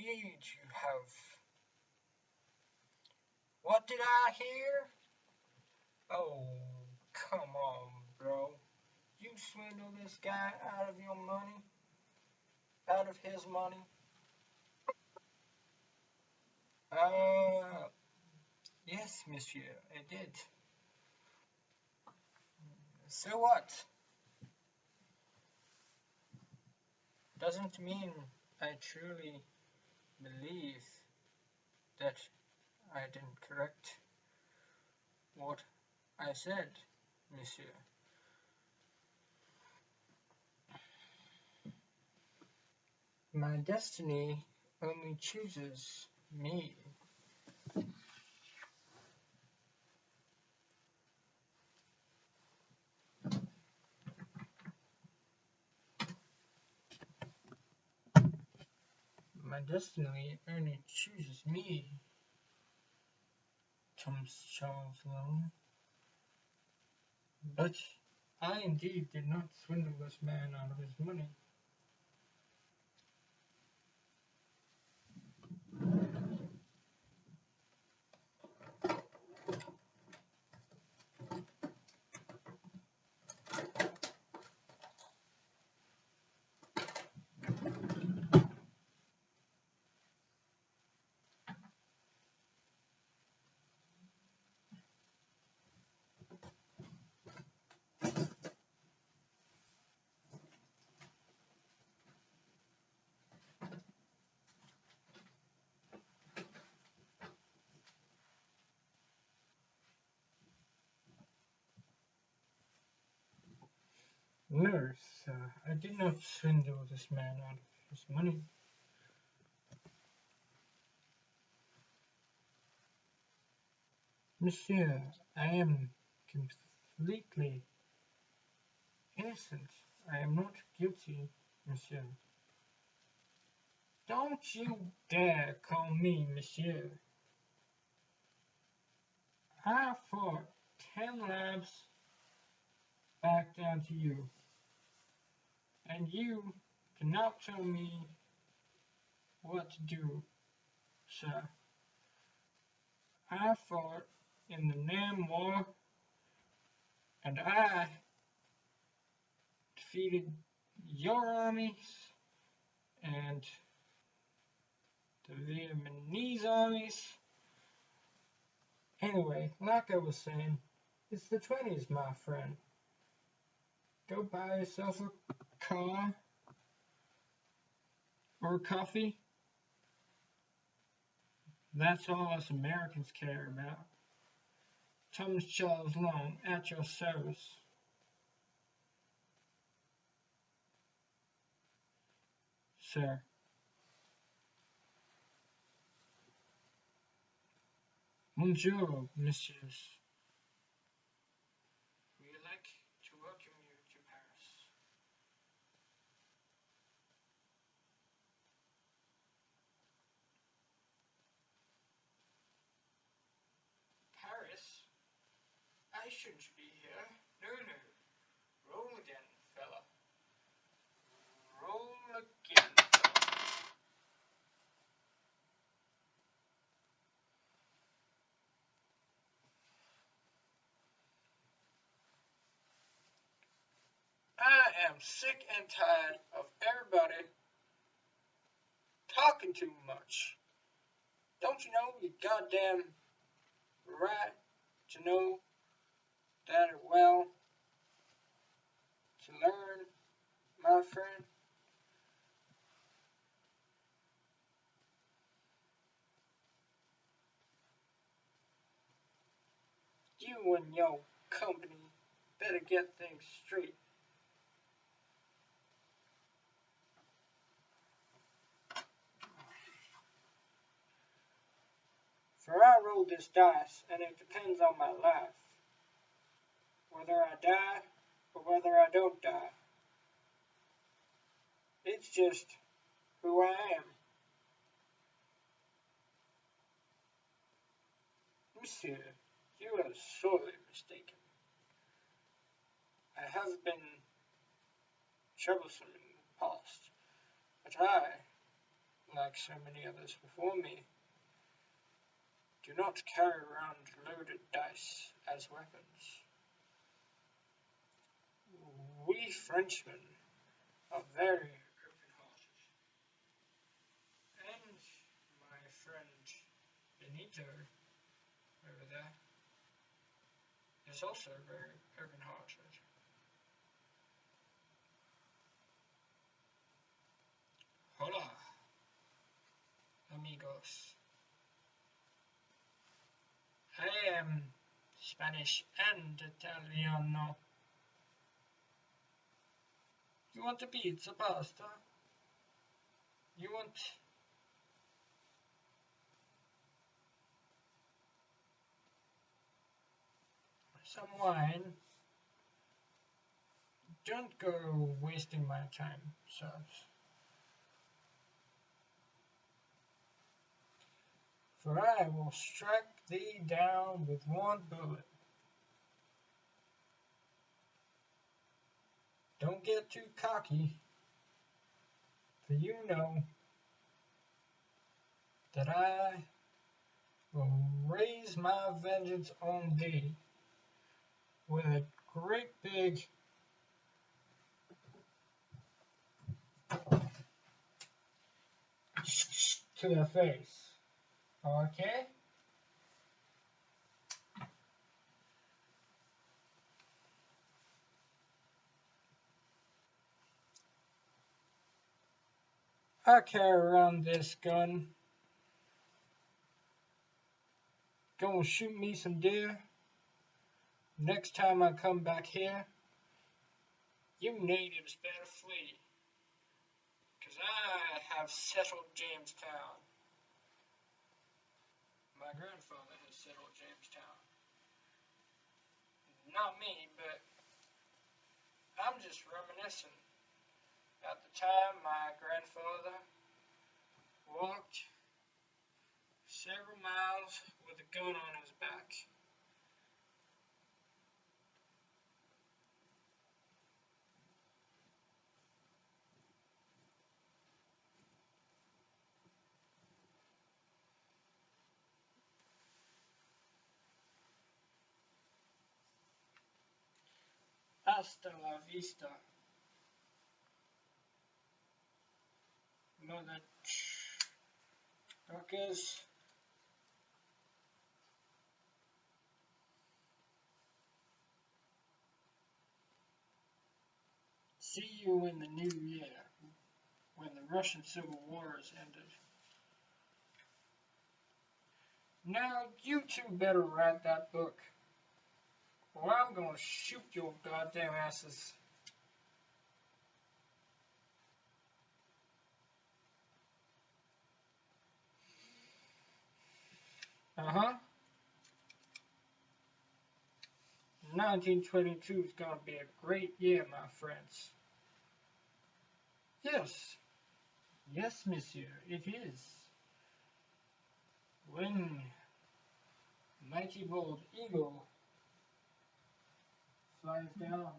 indeed you have. What did I hear? Oh, come on, bro. You swindle this guy out of your money? Out of his money? Uh, yes, monsieur, I did. So what? Doesn't mean I truly believe that I didn't correct what I said, monsieur. My destiny only chooses me. My destiny only chooses me, Thomas Charles Long. But I indeed did not swindle this man out of his money. No, sir, uh, I did not swindle this man out of his money. Monsieur, I am completely innocent. I am not guilty, monsieur. Don't you dare call me monsieur. I fought ten labs back down to you. And you cannot tell me what to do, sir. I fought in the Nam War, and I defeated your armies and the Vietnamese armies. Anyway, like I was saying, it's the 20s, my friend. Go buy yourself a car or coffee. That's all us Americans care about. Thomas Charles Long, at your service. Sir. Bonjour, messieurs. We would like to welcome you to Paris. Paris? I shouldn't be here. No, no. Roll again, fella. Roll again, fella. I am sick and tired of everybody talking too much. Don't you know you goddamn right to know that well to learn, my friend? You and your company better get things straight. For I roll this dice, and it depends on my life. Whether I die or whether I don't die. It's just who I am. Monsieur, you are sorely mistaken. I have been troublesome in the past, but I like so many others before me, do not carry around loaded dice as weapons. We Frenchmen are very open-hearted. And my friend Benito over there is also very open-hearted. Hola, amigos. I am Spanish and Italiano. You want a pizza, pasta? You want some wine? Don't go wasting my time, sirs. For I will strike thee down with one bullet. Don't get too cocky, for you know that I will raise my vengeance on thee with a great big to the face. Okay? I carry around this gun. Gonna shoot me some deer. Next time I come back here, you natives better flee. Cause I have settled Jamestown. My grandfather has settled Jamestown. Not me, but I'm just reminiscing. At the time, my grandfather walked several miles with a gun on his back. Hasta la vista. Truckers. See you in the new year, when the Russian Civil War is ended. Now, you two better write that book. Or I'm gonna shoot your goddamn asses. Uh-huh. 1922 is gonna be a great year, my friends. Yes. Yes, monsieur, it is. When mighty bold eagle flies down,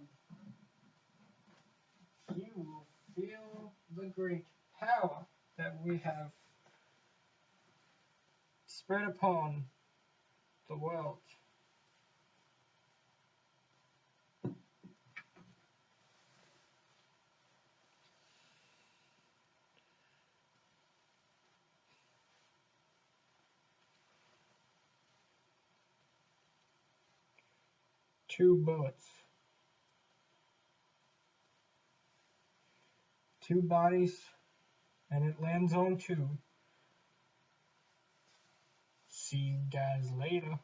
you will feel the great power that we have spread upon the world. Two bullets. Two bodies, and it lands on two. See you guys later.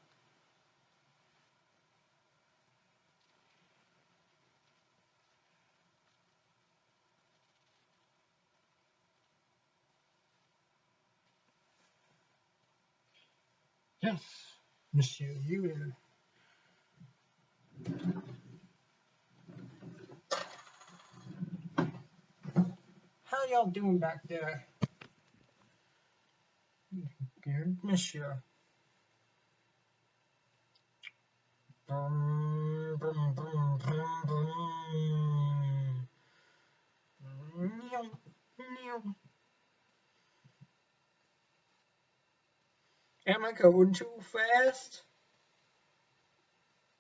Yes, monsieur, you will. How y'all doing back there? Good, monsieur. Am I going too fast?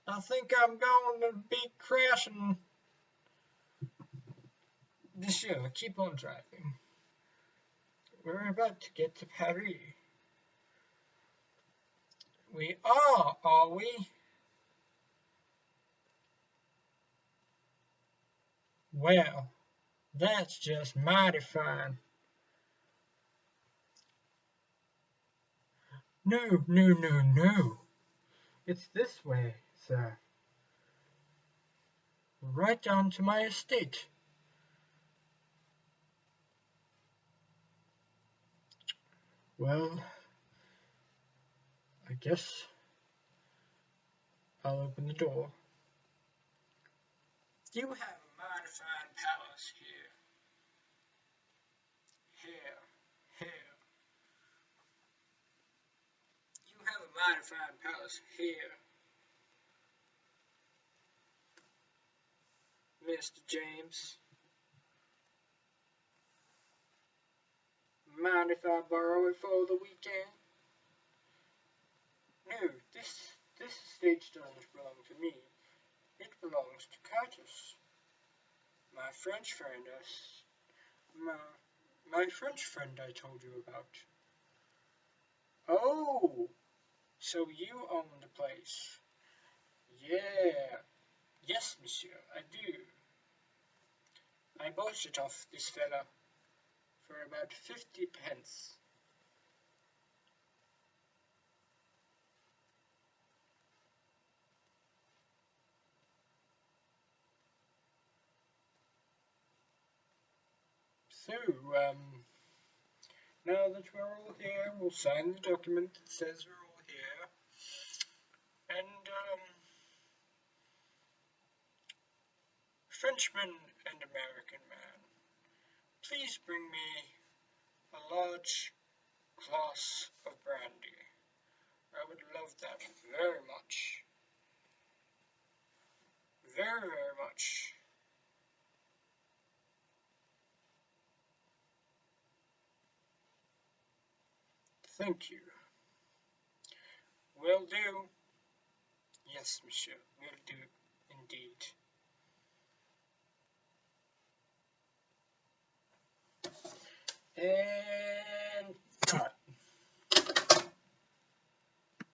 I think I'm going to be crashing. Monsieur, keep on driving. We're about to get to Paris. We are, are we? Well, that's just mighty fine. No, no, no, no. It's this way, sir. Right down to my estate. Well, I guess I'll open the door. You have a mighty fine palace here. Here, here. Fine palace here. Mr. James. Mind if I borrow it for the weekend? No, this this stage doesn't belong to me. It belongs to Curtis. My French friend us my my French friend I told you about. Oh so you own the place. Yeah. Yes, monsieur, I do. I bought it off this fella for about fifty pence. So, um, now that we're all here, we'll sign the document that says we're all here. And, um, Frenchman and American man, please bring me a large glass of brandy. I would love that very much. Very, very much. Thank you. Will do. Yes, monsieur, will do, indeed. Hey.